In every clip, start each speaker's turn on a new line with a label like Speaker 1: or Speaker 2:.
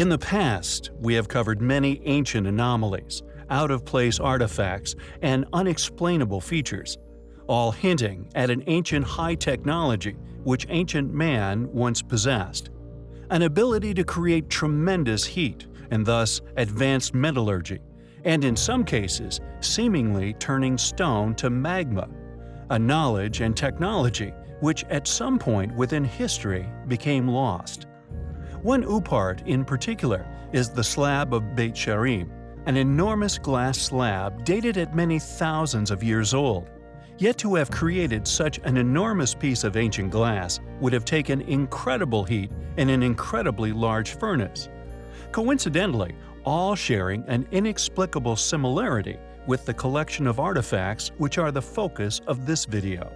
Speaker 1: In the past, we have covered many ancient anomalies, out-of-place artifacts, and unexplainable features, all hinting at an ancient high technology which ancient man once possessed. An ability to create tremendous heat and thus advanced metallurgy, and in some cases seemingly turning stone to magma. A knowledge and technology which at some point within history became lost. One OOPArt in particular is the slab of Beit She'arim, an enormous glass slab dated at many thousands of years old. Yet to have created such an enormous piece of ancient glass would have taken incredible heat in an incredibly large furnace. Coincidentally, all sharing an inexplicable similarity with the collection of artifacts which are the focus of this video.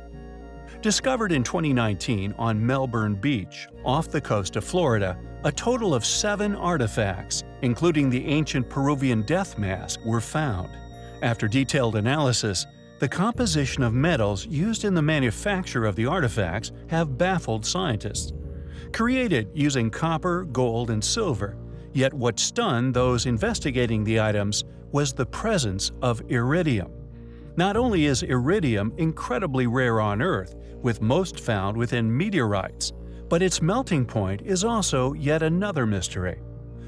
Speaker 1: Discovered in 2019 on Melbourne Beach, off the coast of Florida, a total of seven artifacts, including the ancient Peruvian death mask, were found. After detailed analysis, the composition of metals used in the manufacture of the artifacts have baffled scientists. Created using copper, gold, and silver, yet what stunned those investigating the items was the presence of iridium. Not only is iridium incredibly rare on Earth, with most found within meteorites, but its melting point is also yet another mystery.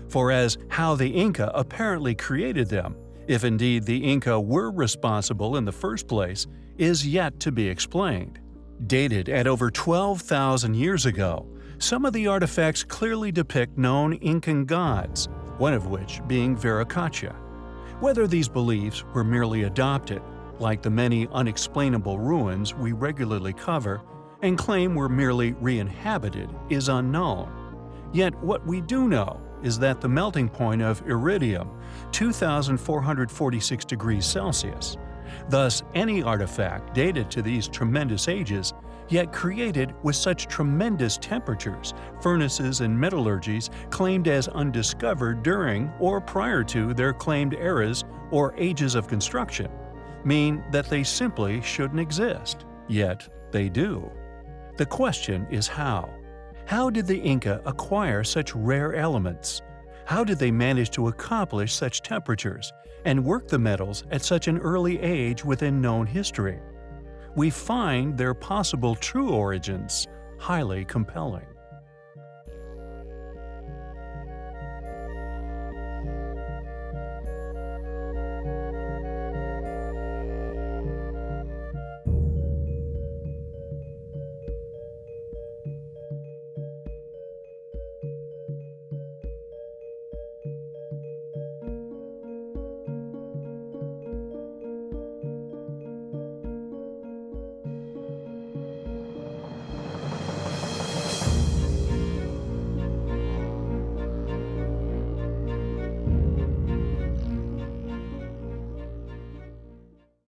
Speaker 1: For as how the Inca apparently created them, if indeed the Inca were responsible in the first place, is yet to be explained. Dated at over 12,000 years ago, some of the artifacts clearly depict known Incan gods, one of which being Viracocha. Whether these beliefs were merely adopted like the many unexplainable ruins we regularly cover and claim were merely re-inhabited, is unknown. Yet what we do know is that the melting point of iridium, 2,446 degrees Celsius. Thus, any artifact dated to these tremendous ages, yet created with such tremendous temperatures, furnaces and metallurgies claimed as undiscovered during or prior to their claimed eras or ages of construction, mean that they simply shouldn't exist, yet they do. The question is how. How did the Inca acquire such rare elements? How did they manage to accomplish such temperatures and work the metals at such an early age within known history? We find their possible true origins highly compelling.